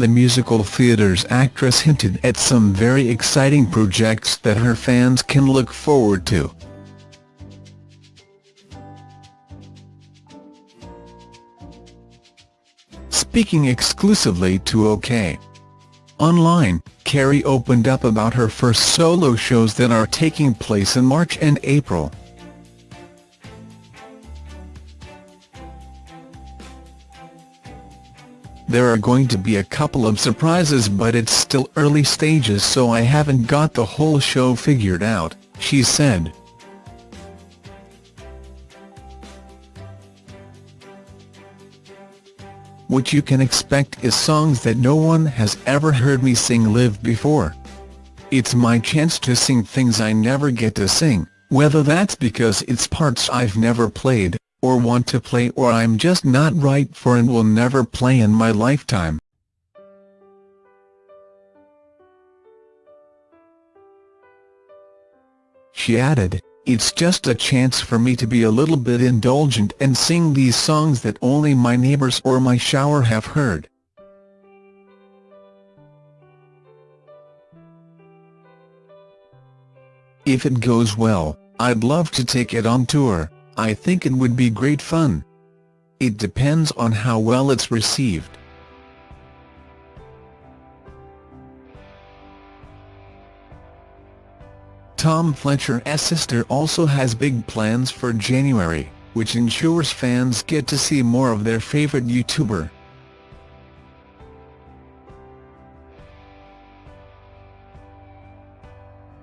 the musical theatre's actress hinted at some very exciting projects that her fans can look forward to. Speaking exclusively to OK! Online, Carrie opened up about her first solo shows that are taking place in March and April. There are going to be a couple of surprises but it's still early stages so I haven't got the whole show figured out, she said. What you can expect is songs that no one has ever heard me sing live before. It's my chance to sing things I never get to sing, whether that's because it's parts I've never played, or want to play or I'm just not right for and will never play in my lifetime. She added, it's just a chance for me to be a little bit indulgent and sing these songs that only my neighbours or my shower have heard. If it goes well, I'd love to take it on tour. I think it would be great fun. It depends on how well it's received. Tom Fletcher's sister also has big plans for January, which ensures fans get to see more of their favourite YouTuber.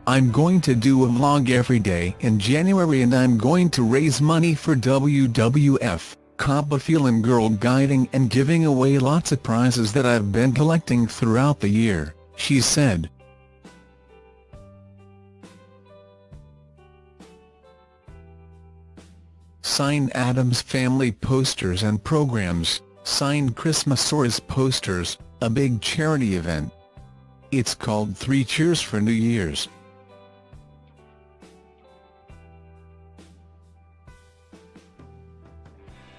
I'm going to do a vlog every day in January and I'm going to raise money for WWF, CompuFeeling Girl Guiding and giving away lots of prizes that I've been collecting throughout the year, she said. Signed Addams Family posters and programs, signed Christmasaurus posters, a big charity event. It's called Three Cheers for New Year's.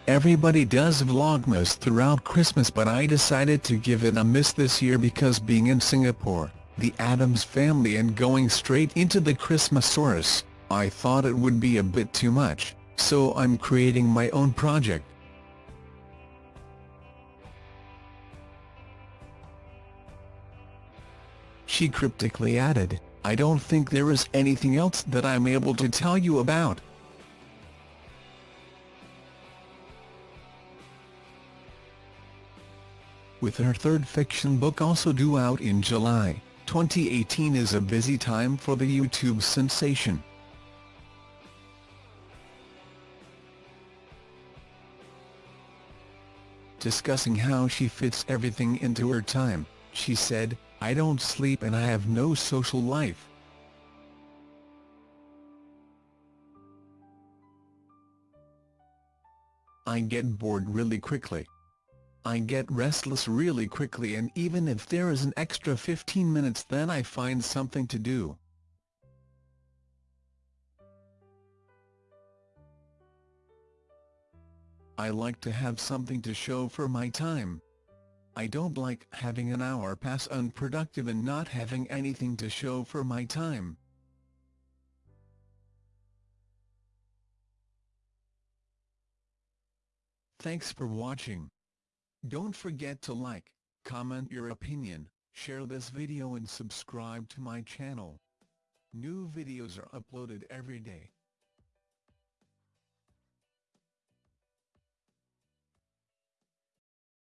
Everybody does Vlogmas throughout Christmas but I decided to give it a miss this year because being in Singapore, the Addams family and going straight into the Christmasaurus, I thought it would be a bit too much, so I'm creating my own project. She cryptically added, I don't think there is anything else that I'm able to tell you about. With her third fiction book also due out in July, 2018 is a busy time for the YouTube sensation. Discussing how she fits everything into her time, she said, I don't sleep and I have no social life. I get bored really quickly. I get restless really quickly and even if there is an extra 15 minutes then I find something to do. I like to have something to show for my time. I don't like having an hour pass unproductive and not having anything to show for my time. Thanks for watching. Don't forget to like, comment your opinion, share this video and subscribe to my channel. New videos are uploaded every day.